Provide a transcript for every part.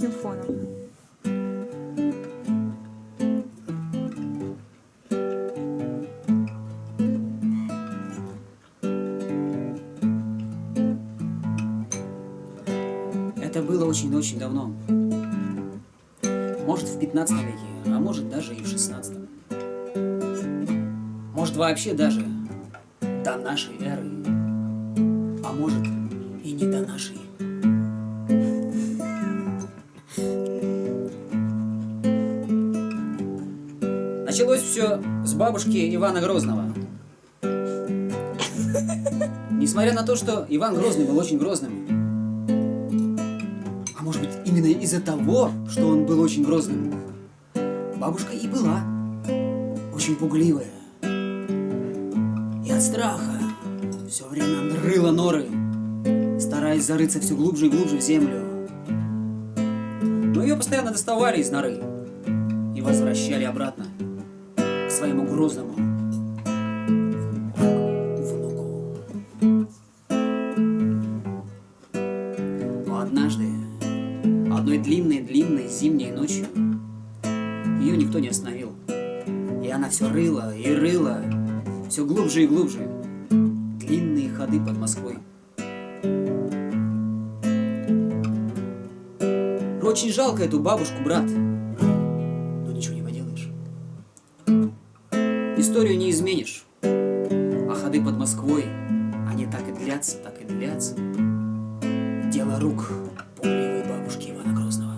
таким фоном. Это было очень-очень давно. Может, в 15 веке, а может, даже и в 16. Может, вообще даже до нашей эры. А может, и не до нашей. Началось все с бабушки Ивана Грозного. Несмотря на то, что Иван Грозный был очень грозным, а может быть именно из-за того, что он был очень грозным, бабушка и была очень пугливая. И от страха все время рыла норы, стараясь зарыться все глубже и глубже в землю. Но ее постоянно доставали из норы и возвращали обратно своему грозному внуку. Но однажды, одной длинной-длинной зимней ночью, ее никто не остановил. И она все рыла и рыла, все глубже и глубже. Длинные ходы под Москвой. Очень жалко эту бабушку, брат. Историю не изменишь. А ходы под Москвой, они так и длятся, так и длятся. Дело рук пугливой бабушки Ивана Грозного.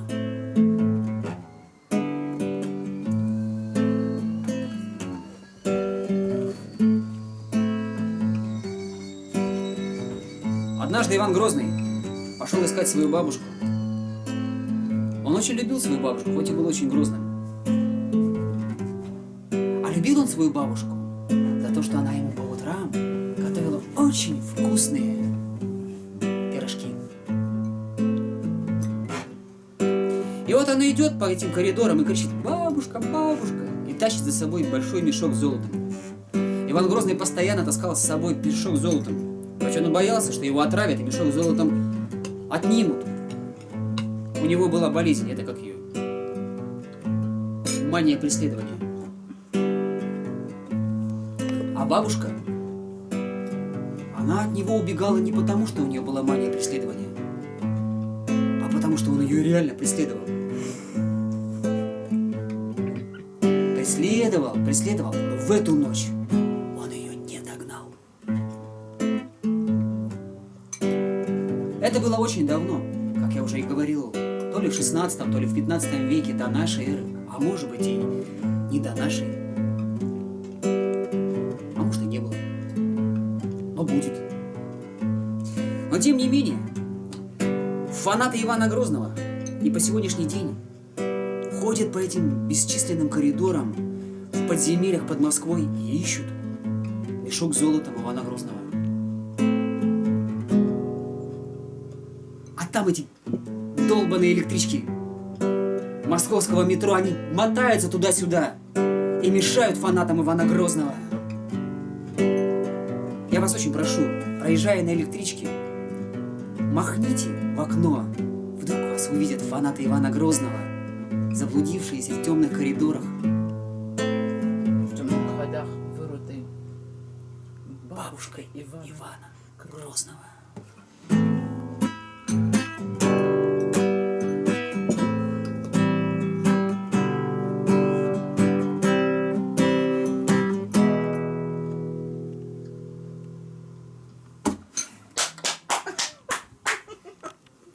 Однажды Иван Грозный пошел искать свою бабушку. Он очень любил свою бабушку, хоть и был очень грозным. Любил он свою бабушку за то, что она ему по утрам готовила очень вкусные пирожки. И вот она идет по этим коридорам и кричит «Бабушка, бабушка!» и тащит за собой большой мешок с золотом. Иван Грозный постоянно таскал с собой мешок с золотом, хотя он боялся, что его отравят и мешок с золотом отнимут. У него была болезнь, это как ее? Мания преследования. А бабушка, она от него убегала не потому, что у нее была мания преследования, а потому, что он ее реально преследовал. Преследовал, преследовал, но в эту ночь он ее не догнал. Это было очень давно, как я уже и говорил, то ли в 16, то ли в 15 веке до нашей эры, а может быть и не до нашей, Но тем не менее, фанаты Ивана Грозного и по сегодняшний день ходят по этим бесчисленным коридорам в подземельях под Москвой и ищут мешок с золотом Ивана Грозного. А там эти долбаные электрички московского метро, они мотаются туда-сюда и мешают фанатам Ивана Грозного. Я вас очень прошу, проезжая на электричке, махните в окно. Вдруг вас увидят фанаты Ивана Грозного, заблудившиеся в темных коридорах. В темных ходах вырутый Бабушкой Ивана Ивана Грозного.